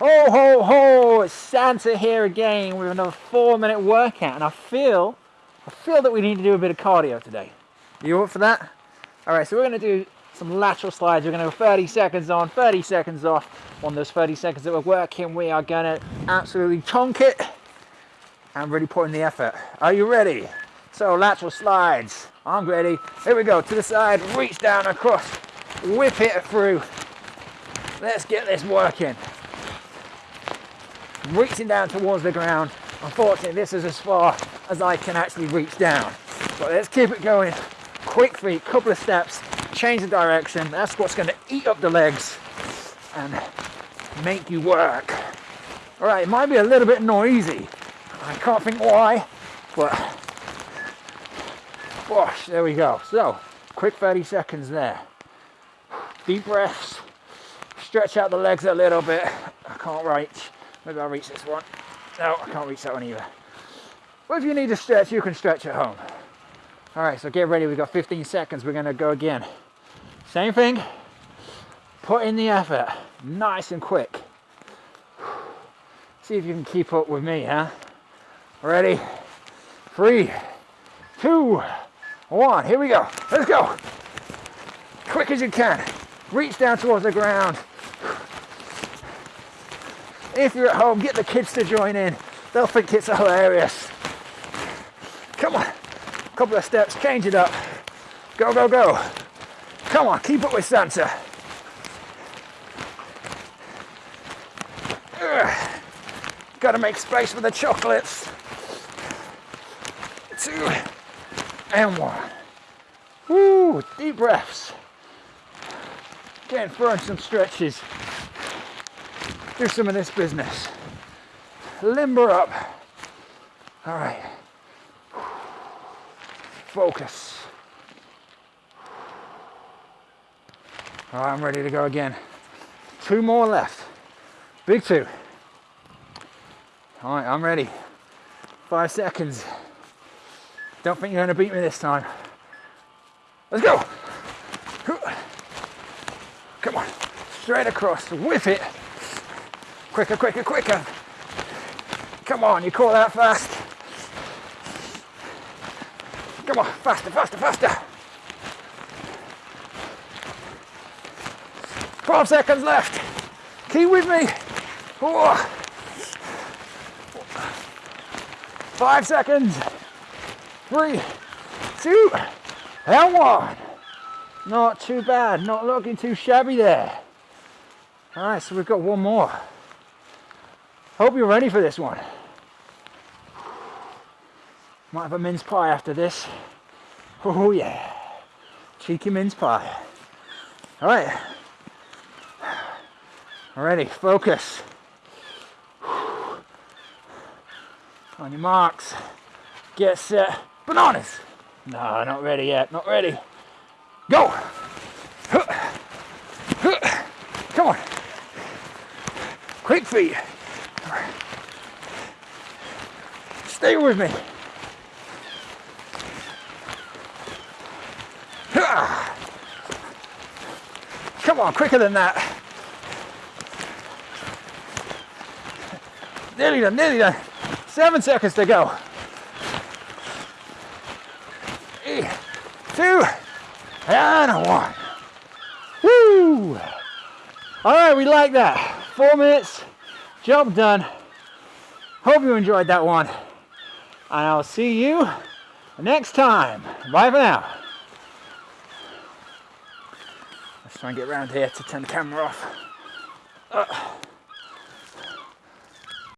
Ho, ho, ho, it's Santa here again with another four minute workout and I feel, I feel that we need to do a bit of cardio today. You up for that? All right, so we're gonna do some lateral slides. We're gonna go 30 seconds on, 30 seconds off. On those 30 seconds that we're working, we are gonna absolutely chonk it and really put in the effort. Are you ready? So lateral slides, I'm ready. Here we go, to the side, reach down across, whip it through. Let's get this working reaching down towards the ground. Unfortunately, this is as far as I can actually reach down. But let's keep it going. Quick feet, couple of steps, change the direction. That's what's going to eat up the legs and make you work. All right, it might be a little bit noisy. I can't think why, but gosh, there we go. So, quick 30 seconds there. Deep breaths, stretch out the legs a little bit. I can't reach. Maybe I'll reach this one. No, I can't reach that one either. Well, if you need to stretch, you can stretch at home. All right, so get ready. We've got 15 seconds. We're gonna go again. Same thing. Put in the effort. Nice and quick. See if you can keep up with me, huh? Ready? Three, two, one. Here we go. Let's go. Quick as you can. Reach down towards the ground. If you're at home, get the kids to join in. They'll think it's hilarious. Come on, a couple of steps, change it up. Go, go, go. Come on, keep up with Santa. Got to make space for the chocolates. Two and one. Woo, deep breaths. Again, throwing some stretches do some of this business. Limber up. All right. Focus. All right, I'm ready to go again. Two more left. Big two. All right, I'm ready. Five seconds. Don't think you're gonna beat me this time. Let's go. Come on, straight across, whip it. Quicker, quicker, quicker. Come on, you call that fast. Come on, faster, faster, faster. 12 seconds left. Keep with me. Four. Five seconds. Three, two, and one. Not too bad, not looking too shabby there. All right, so we've got one more. Hope you're ready for this one. Might have a mince pie after this. Oh yeah, cheeky mince pie. All right, ready, focus. On your marks, get set, bananas. No, not ready yet, not ready. Go. Come on. Quick feet. Stay with me. Come on, quicker than that. Nearly done, nearly done. Seven seconds to go. Three, two, and one. Woo! All right, we like that. Four minutes, job done. Hope you enjoyed that one. And I'll see you next time. Bye for now. Let's try and get around here to turn the camera off. Uh.